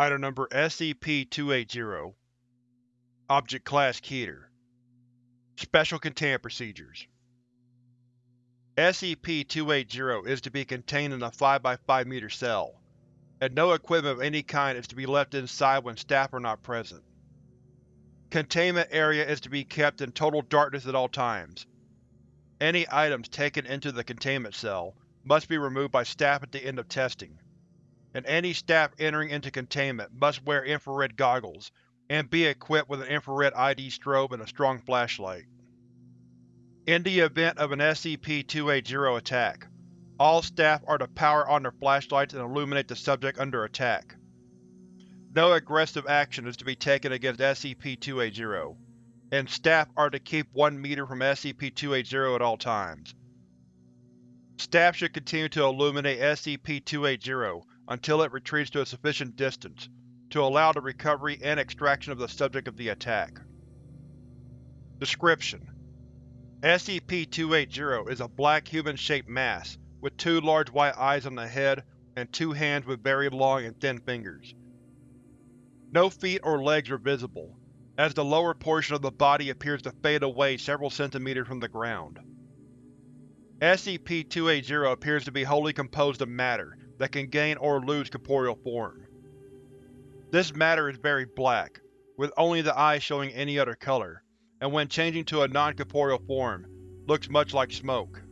Item Number SCP-280 Object Class Keter Special Containment Procedures SCP-280 is to be contained in a 5x5 meter cell, and no equipment of any kind is to be left inside when staff are not present. Containment area is to be kept in total darkness at all times. Any items taken into the containment cell must be removed by staff at the end of testing, and any staff entering into containment must wear infrared goggles and be equipped with an infrared ID strobe and a strong flashlight. In the event of an SCP-280 attack, all staff are to power on their flashlights and illuminate the subject under attack. No aggressive action is to be taken against SCP-280, and staff are to keep one meter from SCP-280 at all times. Staff should continue to illuminate SCP-280 until it retreats to a sufficient distance to allow the recovery and extraction of the subject of the attack. Description: SCP-280 is a black human-shaped mass with two large white eyes on the head and two hands with very long and thin fingers. No feet or legs are visible, as the lower portion of the body appears to fade away several centimeters from the ground. SCP-280 appears to be wholly composed of matter that can gain or lose corporeal form. This matter is very black, with only the eyes showing any other color, and when changing to a non-corporeal form, looks much like smoke.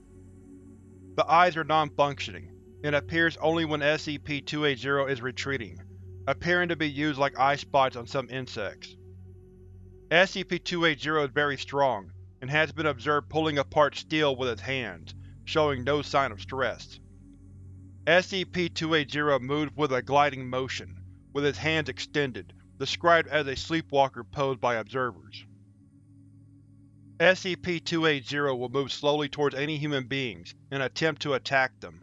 The eyes are non-functioning, and appears only when SCP-280 is retreating, appearing to be used like eye spots on some insects. SCP-280 is very strong, and has been observed pulling apart steel with its hands, showing no sign of stress. SCP-280 moves with a gliding motion, with its hands extended, described as a sleepwalker pose by observers. SCP-280 will move slowly towards any human beings and attempt to attack them.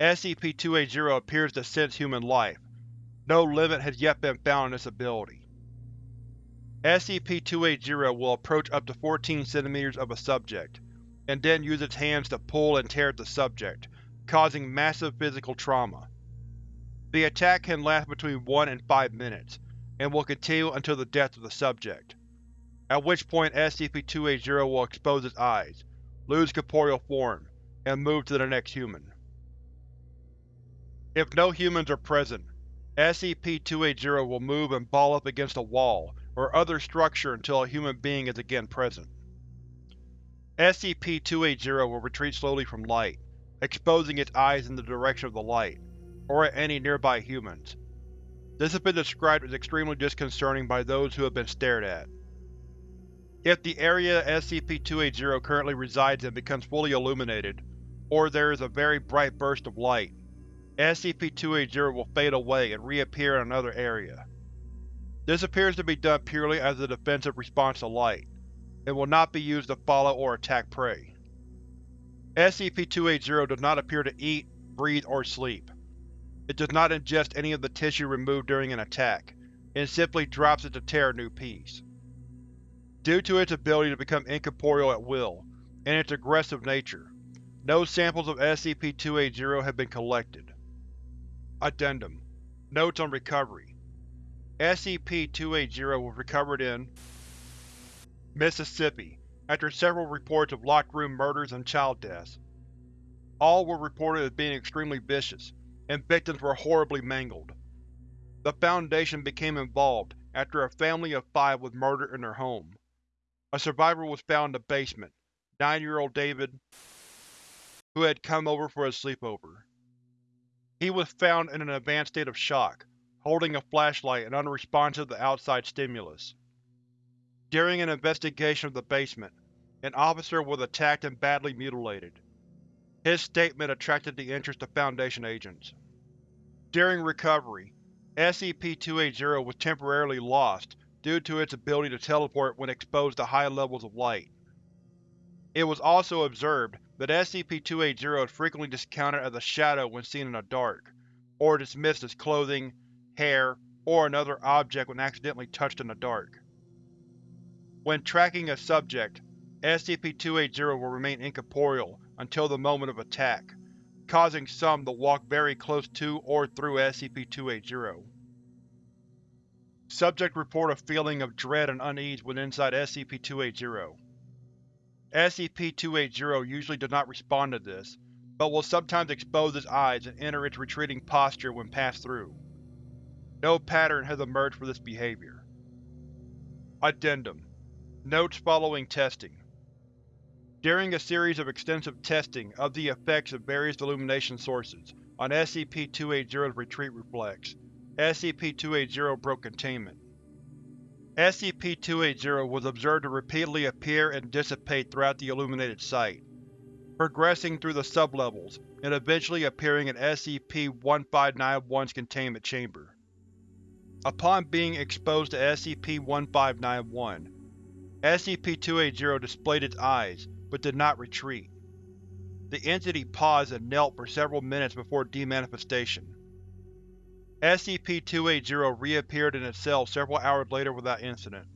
SCP-280 appears to sense human life. No limit has yet been found on this ability. SCP-280 will approach up to 14 cm of a subject, and then use its hands to pull and tear at the subject, causing massive physical trauma. The attack can last between 1 and 5 minutes, and will continue until the death of the subject, at which point SCP-280 will expose its eyes, lose corporeal form, and move to the next human. If no humans are present, SCP-280 will move and ball up against a wall or other structure until a human being is again present. SCP-280 will retreat slowly from light, exposing its eyes in the direction of the light, or at any nearby humans. This has been described as extremely disconcerting by those who have been stared at. If the area SCP-280 currently resides in becomes fully illuminated, or there is a very bright burst of light, SCP-280 will fade away and reappear in another area. This appears to be done purely as a defensive response to light, and will not be used to follow or attack prey. SCP-280 does not appear to eat, breathe, or sleep. It does not ingest any of the tissue removed during an attack, and simply drops it to tear a new piece. Due to its ability to become incorporeal at will, and its aggressive nature, no samples of SCP-280 have been collected. Addendum Notes on Recovery SCP-280 was recovered in Mississippi after several reports of locked room murders and child deaths. All were reported as being extremely vicious, and victims were horribly mangled. The Foundation became involved after a family of five was murdered in their home. A survivor was found in the basement, nine-year-old David, who had come over for a sleepover. He was found in an advanced state of shock, holding a flashlight and unresponsive to outside stimulus. During an investigation of the basement, an officer was attacked and badly mutilated. His statement attracted the interest of Foundation agents. During recovery, SCP-280 was temporarily lost due to its ability to teleport when exposed to high levels of light. It was also observed that SCP-280 is frequently discounted as a shadow when seen in the dark, or dismissed as clothing, hair, or another object when accidentally touched in the dark. When tracking a subject, SCP-280 will remain incorporeal until the moment of attack, causing some to walk very close to or through SCP-280. Subject report a feeling of dread and unease when inside SCP-280. SCP-280 usually does not respond to this, but will sometimes expose its eyes and enter its retreating posture when passed through. No pattern has emerged for this behavior. Addendum Notes following testing During a series of extensive testing of the effects of various illumination sources on SCP-280's retreat reflex, SCP-280 broke containment. SCP-280 was observed to repeatedly appear and dissipate throughout the illuminated site, progressing through the sublevels and eventually appearing in SCP-1591's containment chamber. Upon being exposed to SCP-1591, SCP-280 displayed its eyes, but did not retreat. The entity paused and knelt for several minutes before demanifestation. SCP-280 reappeared in its cell several hours later without incident.